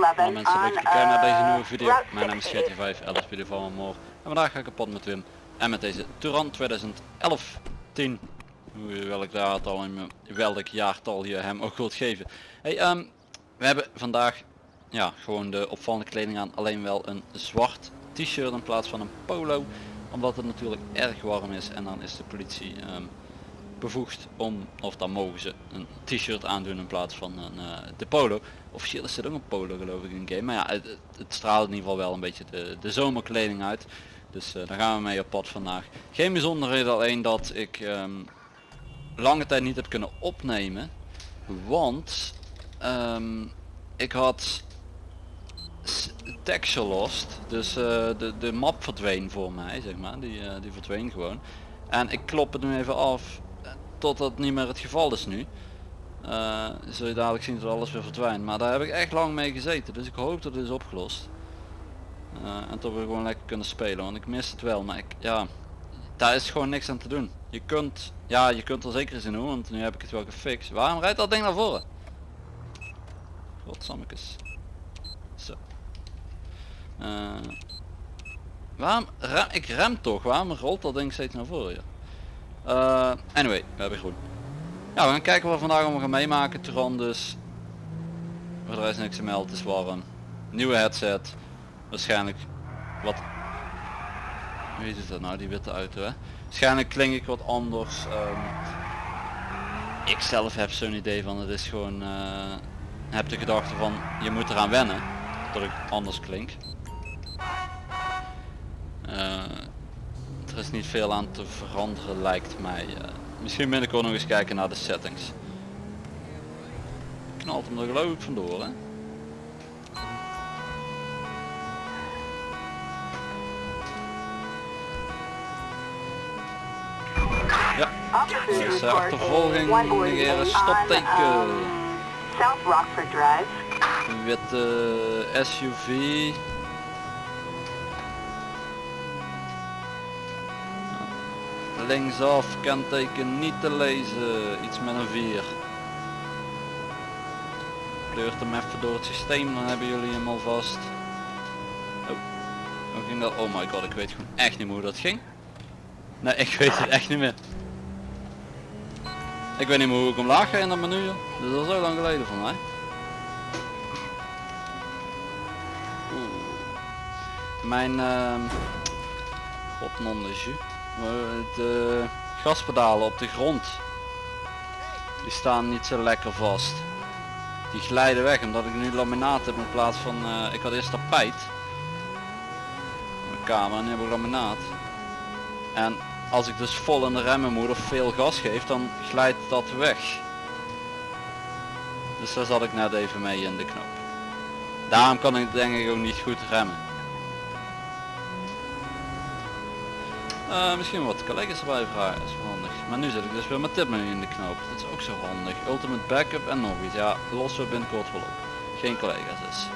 Hallo 211 mensen, leuk dat kijken naar deze uh, nieuwe video. Mijn naam is 68. GT5, LSPD van Moor. En vandaag ga ik kapot met Wim. En met deze Turan 2011 10. Hoe- Welk jaartal, in- welk jaartal je hem ook wilt geven. Hey, ehm, we hebben vandaag ja, gewoon de opvallende kleding aan. Alleen wel een zwart t-shirt in plaats van een polo. Omdat het natuurlijk erg warm is en dan is de politie ehm, bevoegd om, of dan mogen ze een t-shirt aandoen in plaats van een, eh, de polo. Officieel is het ook een polo geloof ik in game, maar ja, het, straalt in ieder geval wel een beetje de, de zomerkleding uit. Dus eh, daar gaan we mee op pad vandaag. Geen bijzonderheden alleen dat ik ehm, lange tijd niet heb kunnen opnemen, want ehm, ik had texture lost, dus eh, de, de map verdween voor mij, zeg maar, die, die verdween gewoon. En ik klop het nu even af totdat het niet meer het geval is nu. Eh, zul je dadelijk zien dat alles weer verdwijnt. Maar daar heb ik echt lang mee gezeten. Dus ik hoop dat het is opgelost. Eh, en dat we gewoon lekker kunnen spelen. Want ik mis het wel. Maar ik, ja, daar is gewoon niks aan te doen. Je kunt, ja, je kunt er zeker eens in doen. Want nu heb ik het wel gefixt. Waarom rijdt dat ding naar voren? Godsammekes. Zo. Eh, waarom rem, ik rem toch? Waarom rolt dat ding steeds naar voren? Ja? Eh, anyway, we hebben groen. Ja, we gaan kijken wat we vandaag allemaal gaan meemaken. Turan dus. Voor de rest niks te melden, het is warm. Nieuwe headset. Waarschijnlijk wat... Wie is dat nou, die witte auto hè? Waarschijnlijk klink ik wat anders. ehm. ik zelf heb zo'n idee van het is gewoon... eh, heb de gedachte van je moet eraan wennen. Dat ik anders klink. Eh, is niet veel aan te veranderen lijkt mij. eh. misschien ben ik ook nog eens kijken naar de settings. Knalt hem er geloof ik vandoor hè. Ja, achtervolging, negeren, stopteken. um, South Rockford Drive. een witte SUV. Linksaf, kenteken niet te lezen, iets met een 4. Kleurt hem even door het systeem, dan hebben jullie hem alvast. Oh, hoe ging dat? Oh my god, ik weet gewoon echt niet meer hoe dat ging. Nee, ik weet het echt niet meer. Ik weet niet meer hoe ik omlaag ga in dat menu. Dat is al zo lang geleden voor mij. Oeh. Mijn ehm god non Eh, De gaspedalen op de grond. Die staan niet zo lekker vast. Die glijden weg omdat ik nu laminaat heb in plaats van eh, ik had eerst tapijt. Mijn kamer en nu heb ik laminaat. En als ik dus vol in de remmen moet of veel gas geef dan glijdt dat weg. Dus daar zat ik net even mee in de knop. Daarom kan ik denk ik ook niet goed remmen. Eh, misschien wat collega's erbij vragen, is handig. Maar nu zit ik dus weer met tipmenu in de knoop. Dat is ook zo handig. Ultimate backup en nog iets. Ja, lossen we binnenkort wel op. Geen collega's dus.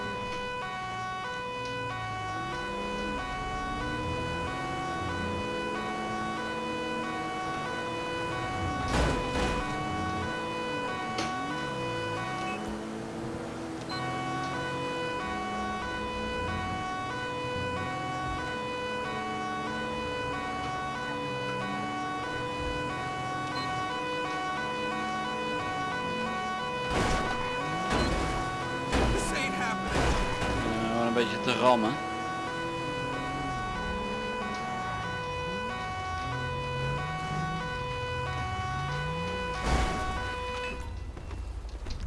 Te rammen.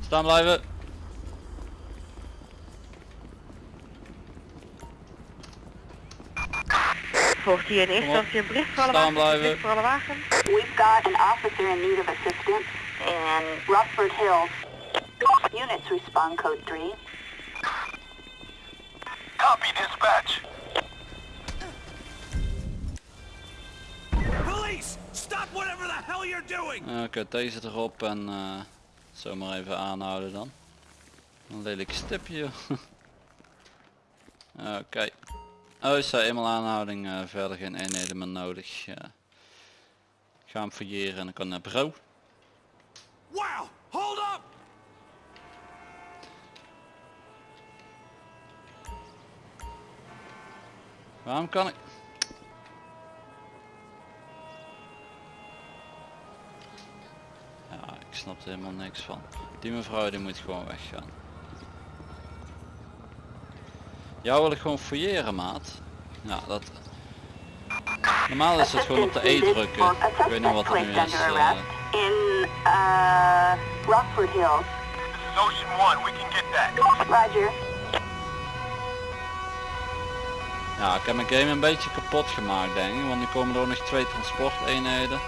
Staan blijven. Volgt hier in eerste op. instantie een bericht voor alle Staan blijven. Bericht voor alle wagens. We've got an officer in need of assistance in Rockford Hills. Units respond code 3. Copy dispatch. Police, stop whatever the hell you're doing. Uh, Oké, deze erop en eh zomaar even aanhouden dan. Een lelijk stipje. joh. Oké. Oh, is er eenmaal aanhouding, eh, verder geen eenheden meer nodig. Ja. Ik ga hem fouilleren en dan kan naar bureau. Wow, hold up. Waarom kan ik... Ja, ik snap er helemaal niks van. Die mevrouw die moet gewoon weggaan. Jou wil ik gewoon fouilleren maat. Ja, dat... Normaal is het gewoon op de E drukken. Ik weet niet wat er nu is. eh. In, uh, Rockford Hills. Ocean 1. We can get that. Roger. Ja, ik heb mijn game een beetje kapot gemaakt denk ik, want nu komen er ook nog twee transporteenheden.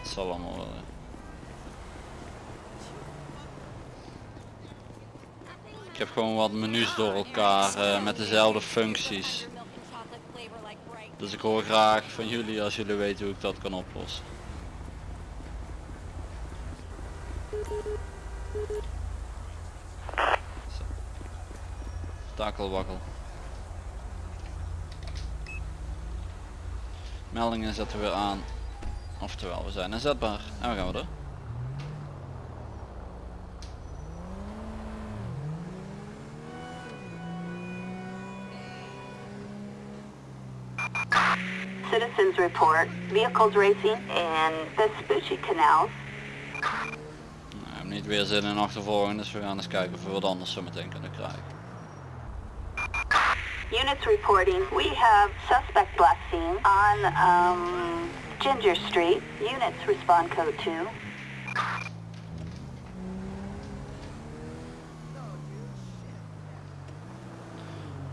Het zal allemaal wel. Ik heb gewoon wat menus door elkaar eh, met dezelfde functies. Dus ik hoor graag van jullie als jullie weten hoe ik dat kan oplossen. Takelwakkel. Meldingen zetten we weer aan. Oftewel, we zijn inzetbaar. En we gaan we door. Citizens report vehicles racing in Vespucci canals. Nou, we hebben niet weer zin in achtervolging, dus we gaan eens kijken of we wat anders zo meteen kunnen krijgen. Units reporting we have suspect last seen on um, Ginger Street. Units respond code 2.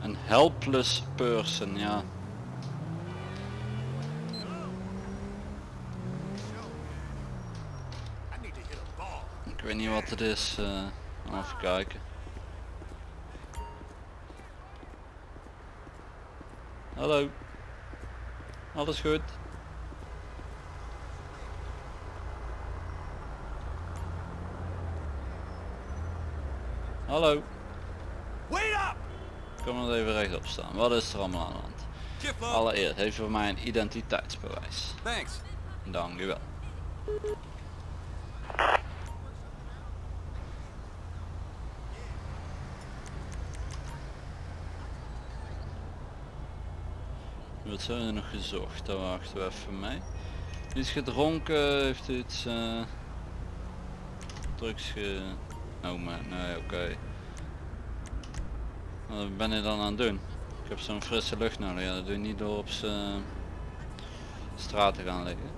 Een helpless person, yeah. Ik weet niet wat het is. eh, even kijken. Hallo. Alles goed? Hallo. Wait up! Kom maar even rechtop staan. Wat is er allemaal aan de hand? Allereerst heeft voor mij een identiteitsbewijs. Thanks. Dank zijn er nog gezocht? Daar wachten we even mee. Iets gedronken, heeft u iets eh drugs ge... Oh maar, nee oké. Wat ben je dan aan het doen? Ik heb zo'n frisse lucht nodig, ja dat doe je niet door op z'n straat te gaan liggen.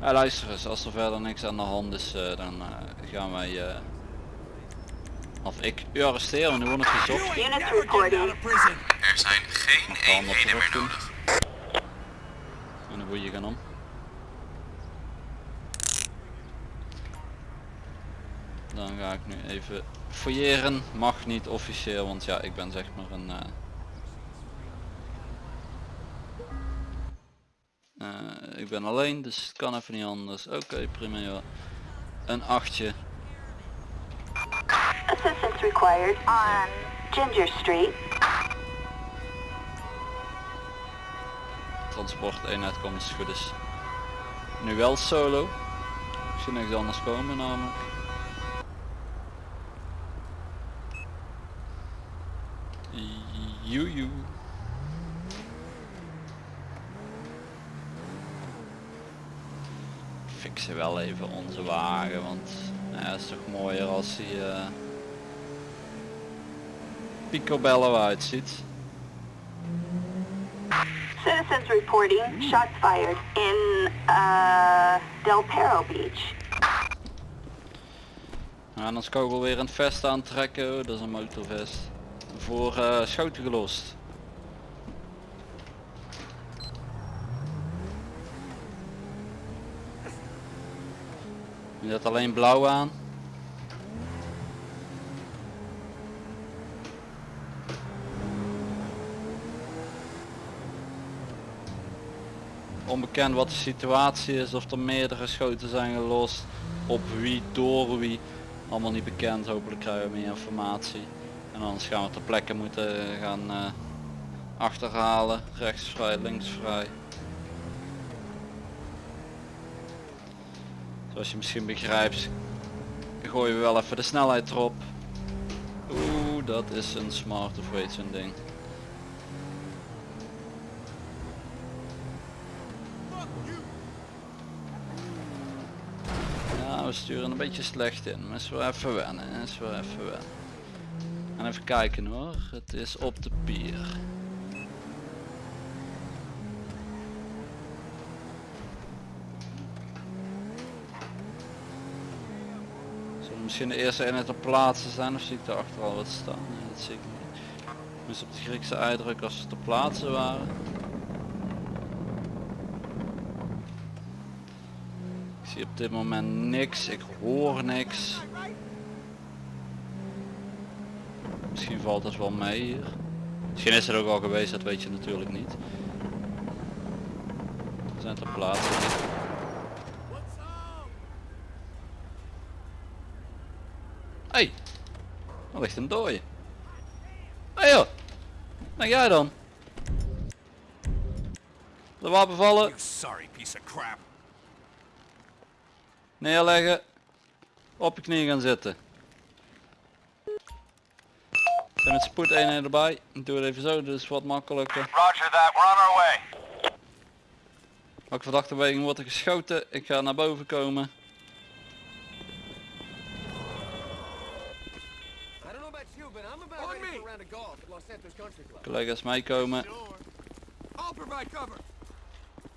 Ja, luister eens, als er verder niks aan de hand is, eh, dan eh, gaan wij... eh, of ik u arresteren, want u wordt nog You gezocht. Er zijn geen eenheden meer doen. nodig. Boeien gaan om. Dan ga ik nu even fouilleren. Mag niet officieel, want ja, ik ben zeg maar een... eh, eh, ik ben alleen, dus het kan even niet anders. Oké, prima joh. Een achtje. Assistance required on Ginger Street. Transport komt het goed is. Nu wel solo. Ik zie niks anders komen namelijk. Joejoe. Fixen wel even onze wagen, want nou ja, is toch mooier als hij eh picobello uitziet. Citizens reporting shots fired in uh, Del Perro Beach. En anders kogel weer een vest aantrekken, dat is een motorvest. Voor eh, schoten gelost. Je zet alleen blauw aan. Onbekend wat de situatie is, of er meerdere schoten zijn gelost, op wie, door wie. Allemaal niet bekend, hopelijk krijgen we meer informatie. En anders gaan we ter plekke moeten gaan eh, achterhalen. Links vrij. Zoals je misschien begrijpt, gooien we wel even de snelheid erop. Oeh, dat is een smart of weet zo'n ding. Ja, sturen een beetje slecht in, maar is wel even wennen, is wel even wennen. En even kijken hoor, het is op de pier. Zullen misschien de eerste eenheid op plaatsen zijn of zie ik daar achter al wat staan? Nee, dat zie ik niet. Dus op de Griekse uitdruk als ze te plaatsen waren. Zie op dit moment niks, ik hoor niks. Misschien valt het wel mee hier. Misschien is het ook al geweest, dat weet je natuurlijk niet. We zijn ter plaatse. Hey, er ligt een dooie. Hey joh, ben jij dan? De wapen vallen, sorry piece of crap. Neerleggen, op je knieën gaan zitten. Zijn met spoedeenheden erbij. Ik doe het even zo, dus wat makkelijker. Roger that, we're on our way. Verdachte beweging wordt er geschoten? Ik ga naar boven komen. Collega's meekomen.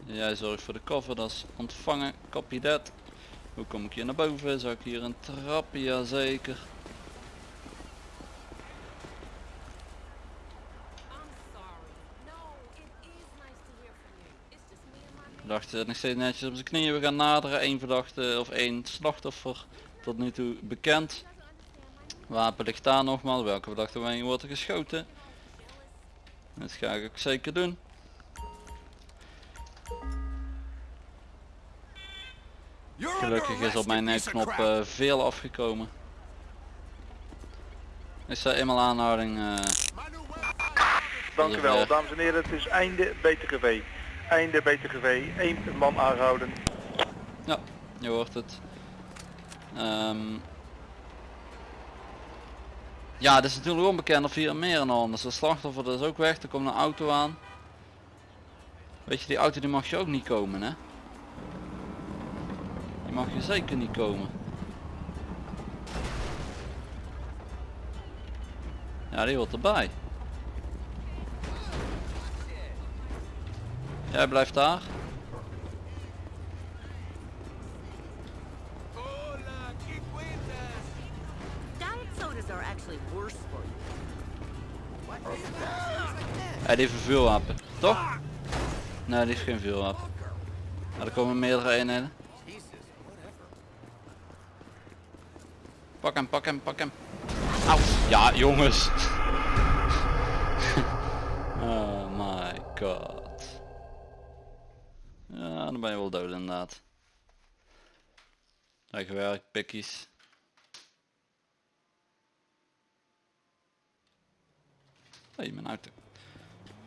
Jij zorgt voor de cover, dat is ontvangen. Copy that. Hoe kom ik hier naar boven? Zou ik hier een trapje? Jazeker. Verdachte nog steeds netjes op zijn knieën. We gaan naderen. Eén verdachte of één slachtoffer. Tot nu toe bekend. Wapen ligt daar nogmaals. Welke verdachte beweging wordt er geschoten? Dat ga ik ook zeker doen. Gelukkig is op mijn crap. eh, veel afgekomen. Is er eenmaal aanhouding? eh, weapon. Dank u wel, dames en heren. Het is einde BTGV. Einde BTGV. Eén man aangehouden. ja, je hoort het. Ehm, ja, het is natuurlijk onbekend of hier meer aan de hand is. De slachtoffer dat is ook weg. Er komt een auto aan. Weet je, die auto die mag je ook niet komen, hè? Mag je zeker niet komen. Ja, die hoort erbij. Jij blijft daar. Hij heeft een vuurwapen, toch? Nee, die heeft geen vuurwapen. Maar er komen meerdere eenheden. Pak hem, pak hem, pak hem. Au. Ja, jongens. oh my god. Ja, dan ben je wel dood inderdaad. Leuk gewerkt, pikkies. Hé, mijn auto.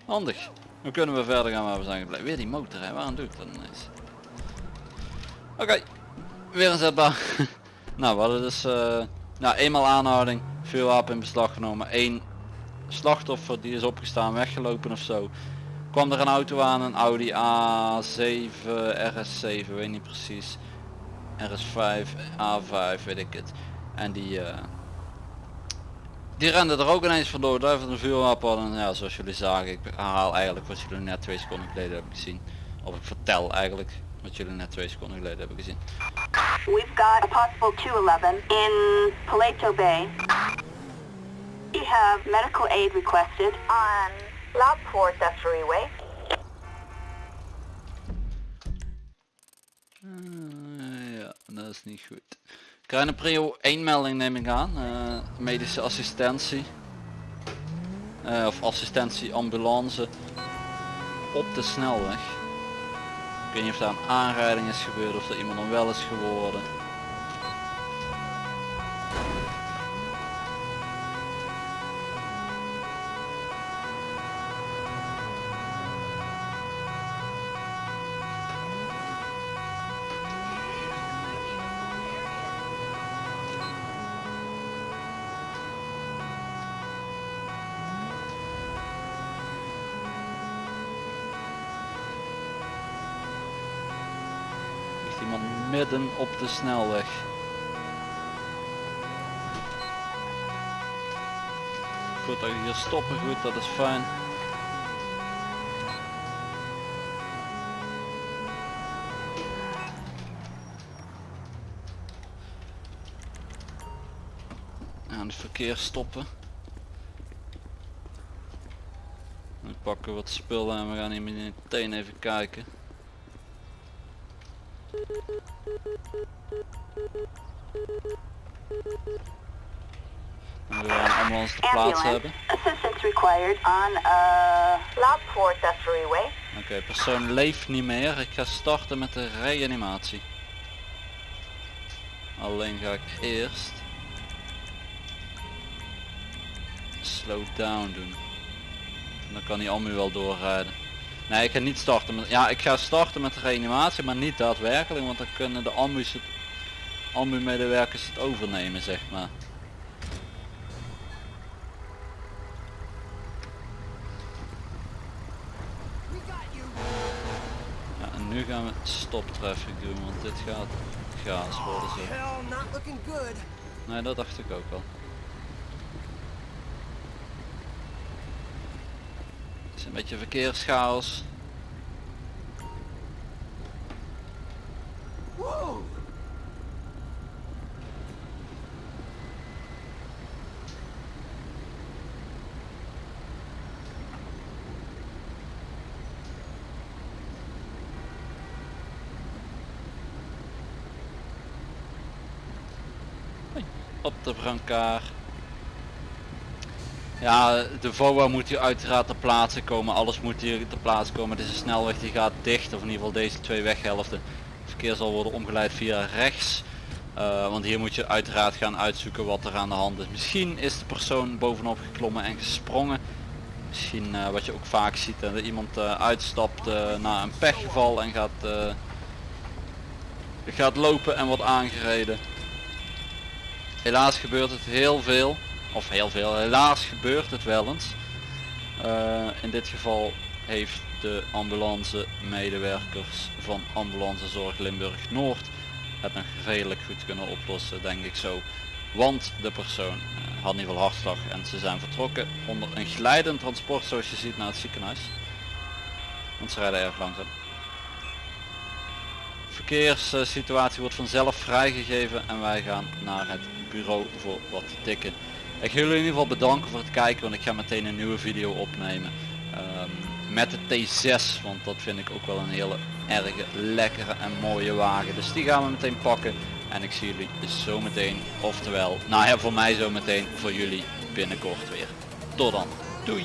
Handig. Dan kunnen we verder gaan waar we zijn gebleven. Weer die motor, hè? waarom doe ik dat ineens? Oké, weer een zetbaar. nou, we hadden dus eh nou, eenmaal aanhouding, vuurwapen in beslag genomen, één slachtoffer die is opgestaan, weggelopen of zo. Kwam er een auto aan, een Audi A7, RS7, weet niet precies. RS5, A5, weet ik het. En die, eh, die rende er ook ineens vandoor, daar heeft een vuurwapen hadden. En ja, zoals jullie zagen, ik herhaal eigenlijk wat jullie net twee seconden geleden hebben gezien. Of ik vertel eigenlijk wat jullie net twee seconden geleden hebben gezien. We've got a possible 211 in Paleto Bay. We have medical aid requested on Loudport Destery Way. Eh, ja, dat is niet goed. Een prio 1 melding neem ik aan. eh, medische assistentie. Eh, of assistentie ambulance. Op de snelweg. Weet niet of daar een aanrijding is gebeurd of er iemand onwel is geworden. Midden op de snelweg. Goed dat je hier stoppen, goed, dat is fijn. Aan het verkeer stoppen. Dan pakken we wat spullen en we gaan hier meteen even kijken. En we gaan allemaal ons te plaats hebben. Assistance required on uh, Way. Oké, persoon leeft niet meer. Ik ga starten met de reanimatie. Alleen ga ik eerst slow down doen. Dan kan die ambu wel doorrijden. Nee, ik ga niet starten met... Ja, ik ga starten met de reanimatie, maar niet daadwerkelijk, want dan kunnen de ambu's het, ambu medewerkers het overnemen, zeg maar. Ja, en nu gaan we stop traffic doen, want dit gaat chaos worden zo. Good. Nee, dat dacht ik ook wel. Het is een beetje verkeerschaos. Op de brancard. Ja, de VOA moet hier uiteraard ter plaatse komen. Alles moet hier ter plaatse komen. Deze snelweg die gaat dicht. Of in ieder geval deze twee weghelften. Het verkeer zal worden omgeleid via rechts. Eh, want hier moet je uiteraard gaan uitzoeken wat er aan de hand is. Misschien is de persoon bovenop geklommen en gesprongen. Misschien eh, wat je ook vaak ziet. eh, dat iemand uitstapt na een pechgeval en gaat, gaat lopen en wordt aangereden. Helaas gebeurt het heel veel. Of heel veel. Helaas gebeurt het wel eens. Eh, in dit geval heeft de ambulance medewerkers van ambulancezorg Limburg Noord het nog redelijk goed kunnen oplossen denk ik zo. Want de persoon eh, had ieder geval hartslag en ze zijn vertrokken onder een glijdend transport zoals je ziet naar het ziekenhuis. Want ze rijden erg langzaam. Verkeerssituatie wordt vanzelf vrijgegeven en wij gaan naar het bureau voor wat tikken. Ik wil jullie in ieder geval bedanken voor het kijken, want ik ga meteen een nieuwe video opnemen. ehm, met de T6, want dat vind ik ook wel een hele erge, lekkere en mooie wagen. Dus die gaan we meteen pakken. En ik zie jullie zo meteen, oftewel, nou ja voor mij zo meteen, voor jullie binnenkort weer. Tot dan. Doei!